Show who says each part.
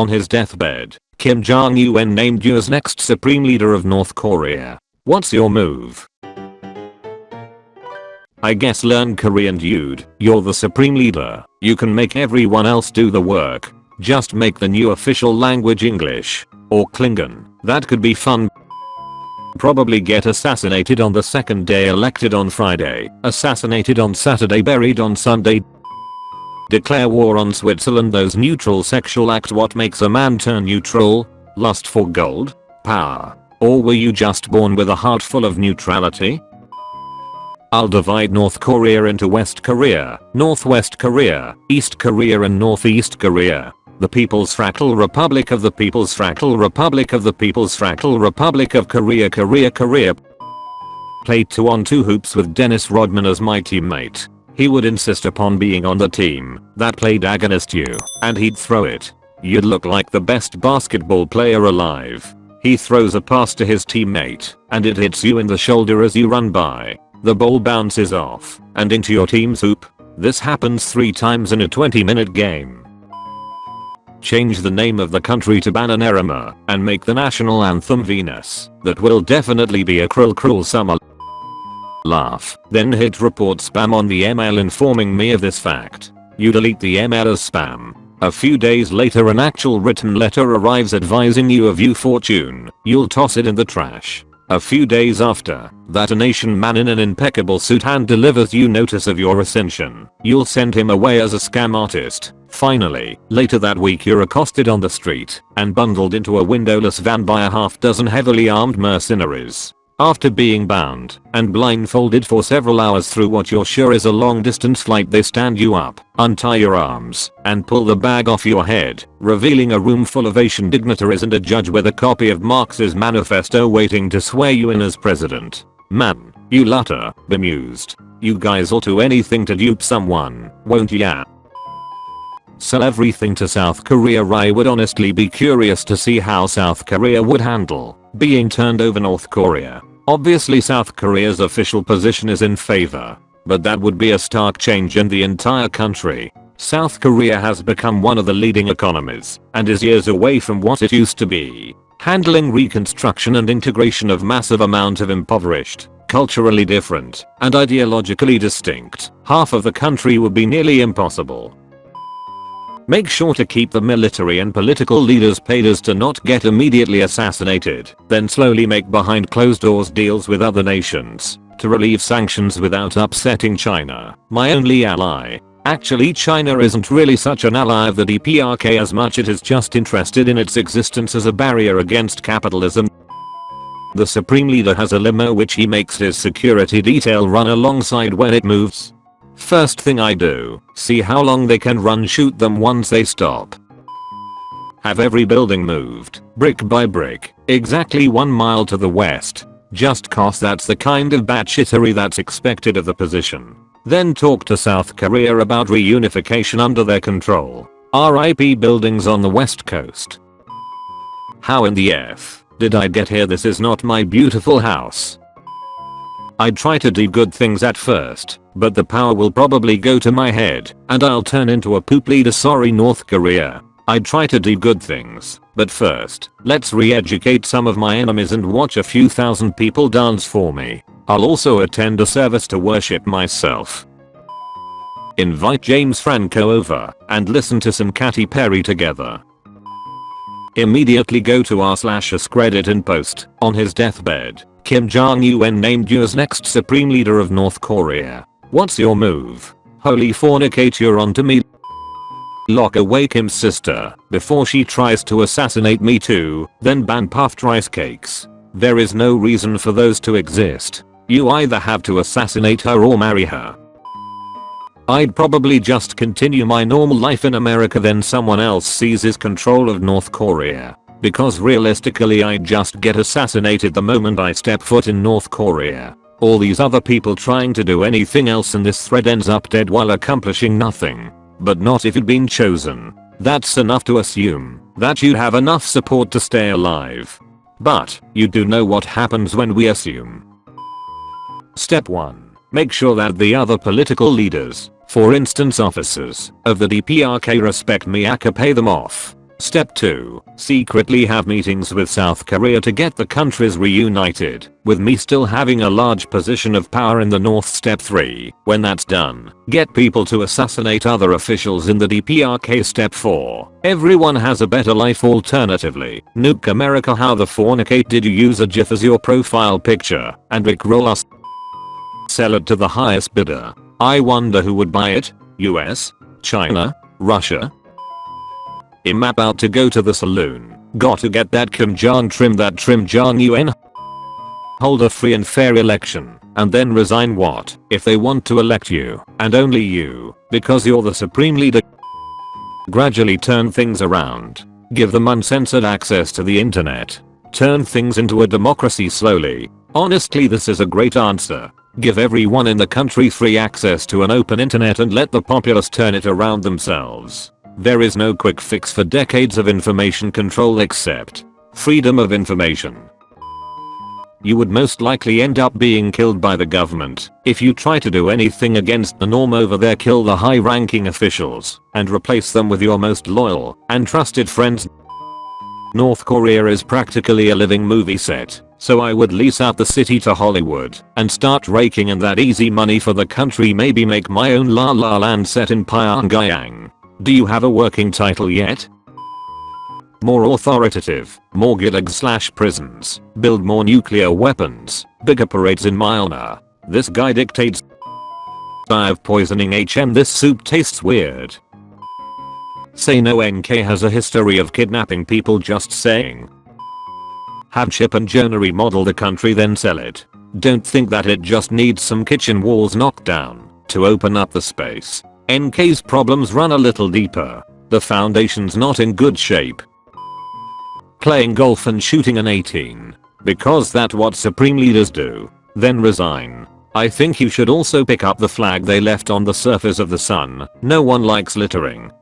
Speaker 1: On his deathbed, Kim Jong-un named you as next supreme leader of North Korea. What's your move? I guess learn Korean dude, you're the supreme leader, you can make everyone else do the work. Just make the new official language English. Or Klingon, that could be fun. Probably get assassinated on the second day elected on Friday, assassinated on Saturday buried on Sunday. Declare war on Switzerland those neutral sexual acts what makes a man turn neutral? Lust for gold? Power? Or were you just born with a heart full of neutrality? I'll divide North Korea into West Korea, Northwest Korea, East Korea and Northeast Korea. The People's Fractal Republic of the People's Fractal Republic of the People's Fractal Republic of Korea Korea Korea Played 2 on 2 hoops with Dennis Rodman as my teammate. He would insist upon being on the team that played against you, and he'd throw it. You'd look like the best basketball player alive. He throws a pass to his teammate, and it hits you in the shoulder as you run by. The ball bounces off and into your team's hoop. This happens 3 times in a 20 minute game. Change the name of the country to Bananarama and make the national anthem Venus. That will definitely be a cruel cruel summer. Laugh. Then hit report spam on the email informing me of this fact. You delete the email as spam. A few days later an actual written letter arrives advising you of your fortune. You'll toss it in the trash. A few days after, that a nation man in an impeccable suit hand delivers you notice of your ascension. You'll send him away as a scam artist. Finally, later that week you're accosted on the street and bundled into a windowless van by a half dozen heavily armed mercenaries. After being bound and blindfolded for several hours through what you're sure is a long distance flight they stand you up, untie your arms, and pull the bag off your head, revealing a room full of Asian dignitaries and a judge with a copy of Marx's manifesto waiting to swear you in as president. Man, you lutter, bemused. You guys will do anything to dupe someone, won't ya? Sell everything to South Korea I would honestly be curious to see how South Korea would handle being turned over North Korea. Obviously South Korea's official position is in favor, but that would be a stark change in the entire country. South Korea has become one of the leading economies and is years away from what it used to be. Handling reconstruction and integration of massive amount of impoverished, culturally different, and ideologically distinct, half of the country would be nearly impossible. Make sure to keep the military and political leaders paid as to not get immediately assassinated, then slowly make behind closed doors deals with other nations to relieve sanctions without upsetting China, my only ally. Actually China isn't really such an ally of the DPRK as much it is just interested in its existence as a barrier against capitalism. The supreme leader has a limo which he makes his security detail run alongside when it moves. First thing I do, see how long they can run shoot them once they stop. Have every building moved, brick by brick, exactly 1 mile to the west. Just cause that's the kind of batshittery that's expected of the position. Then talk to South Korea about reunification under their control. RIP buildings on the west coast. How in the F did I get here this is not my beautiful house. I'd try to do good things at first, but the power will probably go to my head and I'll turn into a poop leader sorry North Korea. I'd try to do good things, but first, let's re-educate some of my enemies and watch a few thousand people dance for me. I'll also attend a service to worship myself. Invite James Franco over and listen to some Katy Perry together. Immediately go to r slash credit and post on his deathbed Kim Jong-un named you as next supreme leader of North Korea. What's your move? Holy fornicate you're onto me. Lock away Kim's sister before she tries to assassinate me too, then ban puffed rice cakes. There is no reason for those to exist. You either have to assassinate her or marry her. I'd probably just continue my normal life in America then someone else seizes control of North Korea. Because realistically I'd just get assassinated the moment I step foot in North Korea. All these other people trying to do anything else in this thread ends up dead while accomplishing nothing. But not if you'd been chosen. That's enough to assume that you'd have enough support to stay alive. But, you do know what happens when we assume. Step 1. Make sure that the other political leaders, for instance officers, of the DPRK respect me Miyaka pay them off. Step 2. Secretly have meetings with South Korea to get the countries reunited, with me still having a large position of power in the north Step 3. When that's done, get people to assassinate other officials in the DPRK Step 4. Everyone has a better life alternatively. Nuke America how the fornicate did you use a GIF as your profile picture and rickroll us? Sell it to the highest bidder. I wonder who would buy it? US? China? Russia? I'm about to go to the saloon. Got to get that Kim Jong trim that trim Jong UN. Hold a free and fair election and then resign what if they want to elect you and only you because you're the supreme leader. Gradually turn things around. Give them uncensored access to the internet. Turn things into a democracy slowly. Honestly this is a great answer. Give everyone in the country free access to an open internet and let the populace turn it around themselves. There is no quick fix for decades of information control except freedom of information. You would most likely end up being killed by the government if you try to do anything against the norm over there kill the high ranking officials and replace them with your most loyal and trusted friends. North Korea is practically a living movie set, so I would lease out the city to Hollywood and start raking in that easy money for the country maybe make my own La La Land set in Pyongyang. Do you have a working title yet? More authoritative, more gulags slash prisons, build more nuclear weapons, bigger parades in Myanmar. This guy dictates I have poisoning HM this soup tastes weird. Say no NK has a history of kidnapping people just saying. Have Chip and Joanna remodel the country then sell it. Don't think that it just needs some kitchen walls knocked down to open up the space. NK's problems run a little deeper. The foundation's not in good shape. Playing golf and shooting an 18. Because that's what supreme leaders do. Then resign. I think you should also pick up the flag they left on the surface of the sun. No one likes littering.